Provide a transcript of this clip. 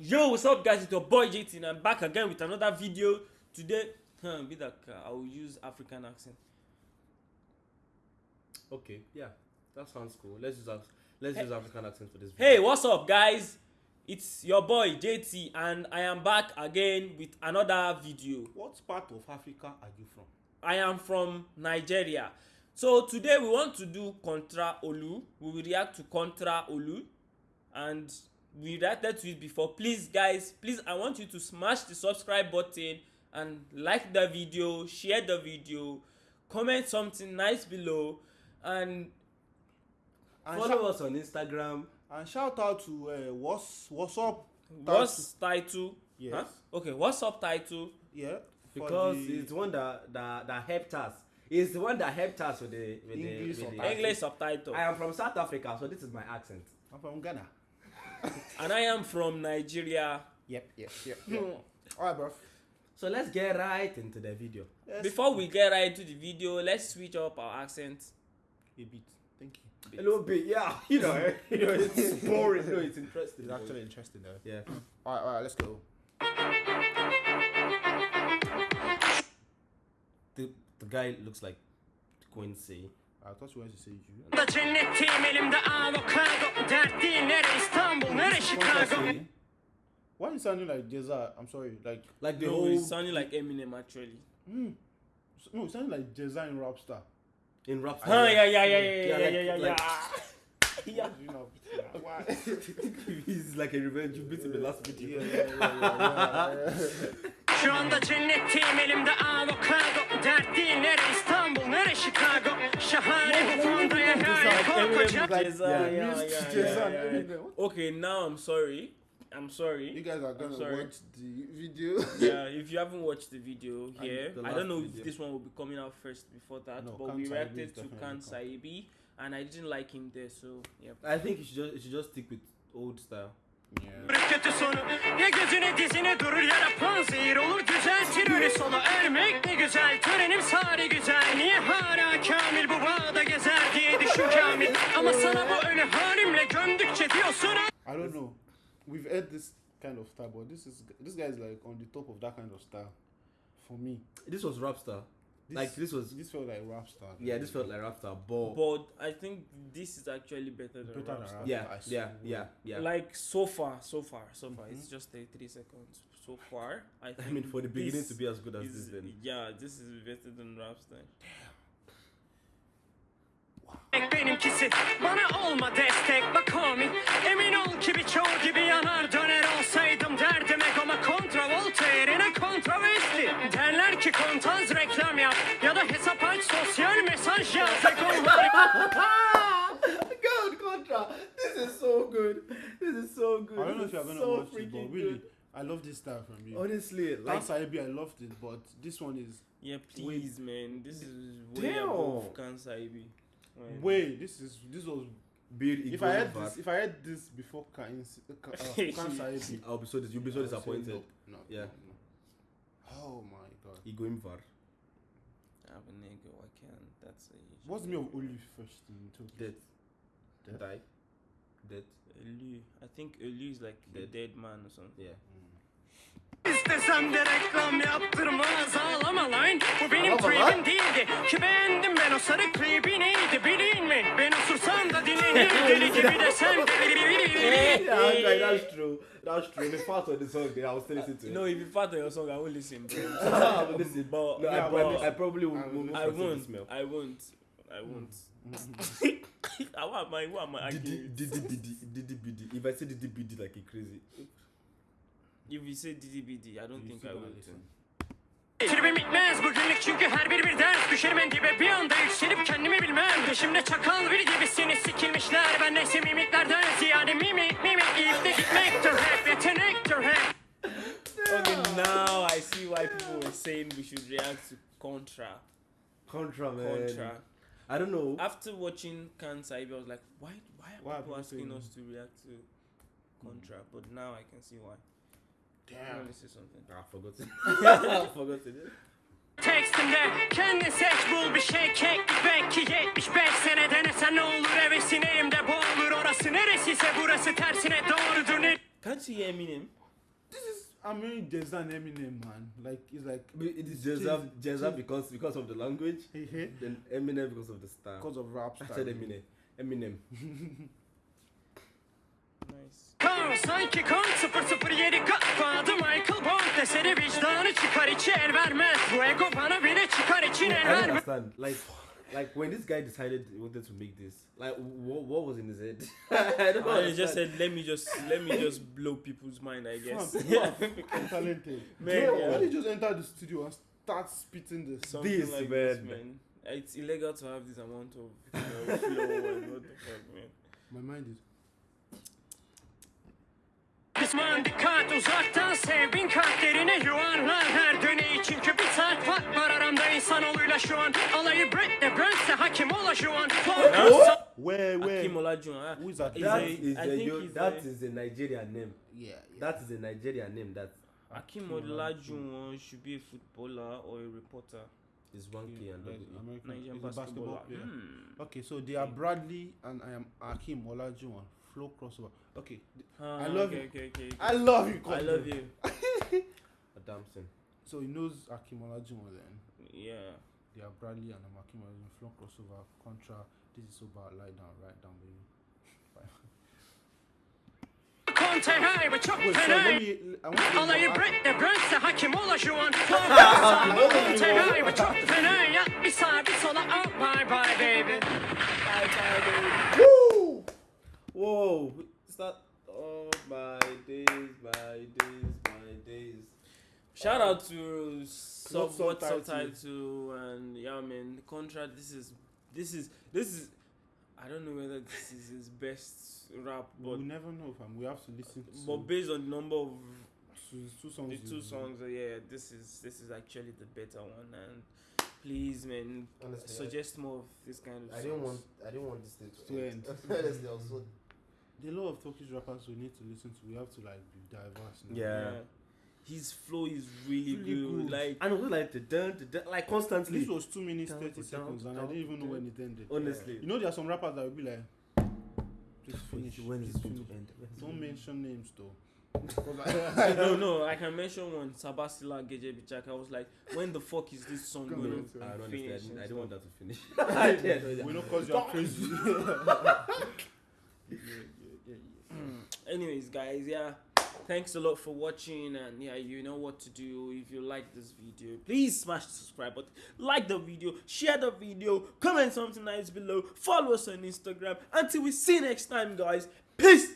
Yo, what's up, guys? It's your boy JT, and I'm back again with another video. Today, huh, be that uh, I will use African accent. Okay, yeah, that sounds cool. Let's use let's Hey- use African accent for this. Video. Hey, what's up, guys? It's your boy JT, and I am back again with another video. What part of Africa are you from? I am from Nigeria. So today we want to do Contra Olu. We will react to Contra Olu, and we reacted to it before. Please, guys, please, I want you to smash the subscribe button and like the video, share the video, comment something nice below, and And, Follow us on Instagram. and shout out to uh, what's what's up? what's title? Yes. Huh? Okay, what's subtitle? Yeah. Because the it's one that, that that helped us. It's the one that helped us with the with English the, with the. English subtitle. I am from South Africa, so this is my accent. I'm from Ghana. And I am from Nigeria. Yep, yep, yep. yep. All right, bro. So let's get right into the video. Yes. Before we get right into the video, let's switch up our accent. a bit. Thank you. A little bit, yeah. You know, you know, it's boring. No, it's interesting. It's actually interesting though. yeah. All right, all right. Let's go. The the guy looks like Quincy. I thought you wanted to say you. Da cennetteyim elimde avokado Dert değil nere İstanbul nere Chicago Quincy. Why you sounding like Jeza? I'm sorry. Like Like the no, whole it's sounding like Eminem actually. mm, no, you sounding like Jeza in Rapstar. in rap. Huh, yeah, yeah, yeah, yeah, yeah, Yeah, yeah, like- yeah, yeah, like- yeah. You know. Why? He's like a revenge. You beat him the last yeah, video. yeah, yeah, yeah, yeah. Şu anda cennetteyim elimde avokado Dert değil nere İstanbul nere Chicago Şahane bu fondaya hayal korkacağım Like, Jeza, yeah, yeah, mixed yeah, Jeza yeah, and yeah, Eminem. yeah. What? Okay, now I'm sorry. I'm sorry. You guys are gonna watch the video. yeah, if you haven't watched the video here, the I don't know video. if this one will be coming out first before that, No, but Khan we reacted to Khan come. Saibi, and I didn't like him there, so yeah. I think you should just you should just stick with old style. Yeah. Gözüne dizine durur ya da panzehir olur Düzeltir ölü sonu ölmek ne güzel Törenim sari güzel Niye hala kamil bu bağda gezer diye düşün kamil Ama sana bu ölü halimle gömdükçe diyorsun I don't know. We've heard this kind of style, but this is this guy is like on the top of that kind of style. For me, This was rap star. This, Like this was this felt like rap star. yeah, this felt like rap star, but, But I think this is actually better than Better than Rapstar. Rap. yeah, yeah, yeah, yeah. Like so far, so far, so far. It's Mhm. just 33 seconds. So far, I think. I mean, for the beginning to be as good as is- this, then Yeah, this is better than Rapstar. benimkisi Bana olma destek bak homie Emin ol ki birçoğu gibi yanar God, Contra, this is so good. This is so good. I don't know if you're gonna so watch it, but really, good. I love this style from you. Honestly, like Dance IB, I loved it, but this one is Yeah, please, man. This is way Damn. above Kansas IB. Right. way. This is this was. build If I had this, if I had this before Kain's, uh, Kansas IB, I'll be so dis- you'll be so disappointed. No, Yeah. no, no. Oh my god. He going var. I have a nigga. Why can't that's a What's the name of Olive first in Turkish? Dead. Dead? Die. Dead. Ölü. I think Ölü is like a Dead. dead man or something. Yeah. Mm. İstesem de reklam yaptırmaz ağlama lan Bu benim Ağlama lan. tribim değildi Ki beğendim ben o sarı klibi neydi bileyim mi Ben osursam da dinlenir deli gibi de sen Hey, Yeah, okay, that's true. That's true. The part of the song, yeah, I was still listening to it. No, if you fart on your song, I won't listen, bro. I will listen. but No, I, Yeah, probably, but- I probably will, I will I won't. I won't. I won't. I want my what am I Didi, arguing? didi, bidi, didi, bidi. If I say didi, bidi like a crazy. If you say DDBD, I don't You think I will. listen. Tribim bitmez bugünlük çünkü her biri bir ders Düşerim en dibe bir anda yükselip kendimi bilmem Peşimde çakal biri gibisiniz sikilmişler Ben neyse mimiklerden ziyade mimik mimik İyikte gitmektir hep yetenektir hep Okay, now I see why people were saying we should react to Contra. Contra, man. Contra. I don't know. After watching Kansas IB, I was like, why? Why are Why are people people asking saying- us to react to Contra? But now I can see why. Let Damn. me say something. Ah, I forgot it. I forgot it. Tekstimde kendin seç bul bir şey keklik belki 75 sene denesen ne olur hevesin elimde boğulur orası neresiyse burası tersine doğrudur ne Can't you hear Eminem? I mean, there's an Eminem man. Like it's like It is Jezza just- because because of the language, then Eminem because of the style. because of rap I style. said Eminem. Eminem. Nice. Kan sanki kan 007 Godfather Michael Bond eseri vicdanı çıkar içi el vermez Bu ego bana bile çıkar için I el don't vermez understand. Like, like when this guy decided he wanted to make this, like what, what was in his head? I don't I understand. just said let me just let me just blow people's mind I guess. Fam, people are fucking talented. Man, Bro, yeah. Why did you just enter the studio and start spitting this? Something This, like man. this, man. It's illegal to have this amount of you know, flow and what the fuck, man. My mind is. Kısman dikkat uzaktan sev bin kat aramda şu an Alayı Brett Brent'se hakim ola şu an Where, where? Akim Olajuwon. ah, Who is that? He's That a- is I a think yo- he's that a- is a Nigerian name. Yeah, yeah. That is a Nigerian name. That Akim Olajuwon should be a footballer or a reporter. is one K and Like E. American Nigerian he's a player. Hmm. Okay, so they are Bradley and I am Akim Olajuwon. Flow crossover. Okay, th- Ah, I love okay, you. Okay, okay, okay. I love you. I love you. Adamson. So he knows Akim Olajuwon then. Yeah. They are Bradley and um, I'm Akim Olajuwon. Flow crossover. Contra. This is so bad. Lie down. Right down, baby. Conte hay ve çok Wait, so fena let me. I want to. Alayı Brett Brent'se hakim ola şu an Conte hay ve çok fena ya Bir sağa bir sola bye bye baby Woo! Whoa! Is that? Oh my Shout out to sub Not what subtitle. subtitle and yeah man the contract this is this is this is I don't know whether this is his best rap but we never know, fam. We have to listen to. but based on the number of two, two songs. the two songs uh, yeah this is this is actually the better one and please man Honestly, suggest more of this kind of I, I didn't want. I didn't want this thing to, To end. end. Honestly, I was so. There are a lot of Turkish rappers we need to listen to. We have to like be diverse. Now. Yeah. His flow is really, Really good. good. like And it was like the dun, the dun, like constantly. This was two minutes Down, thirty down, seconds, and I didn't even know when it ended. Honestly. You know, there are some rappers that will be like, just finish, when is please it going to end? Don't mention names though. 'Cause I- no, no, I can mention one. Sabasila Geje Bichaka. I was like, when the fuck is this song going on, to I don't understand. I finish? didn't, I didn't want that to finish. I didn't. we know cause you're crazy. yeah, yeah, yeah, yeah. Anyways, guys, yeah. Thanks a lot for watching, and yeah, you know what to do. If you like this video, please smash the subscribe button, like the video, share the video, comment something nice below, follow us on Instagram. Until we see you next time, guys. Peace.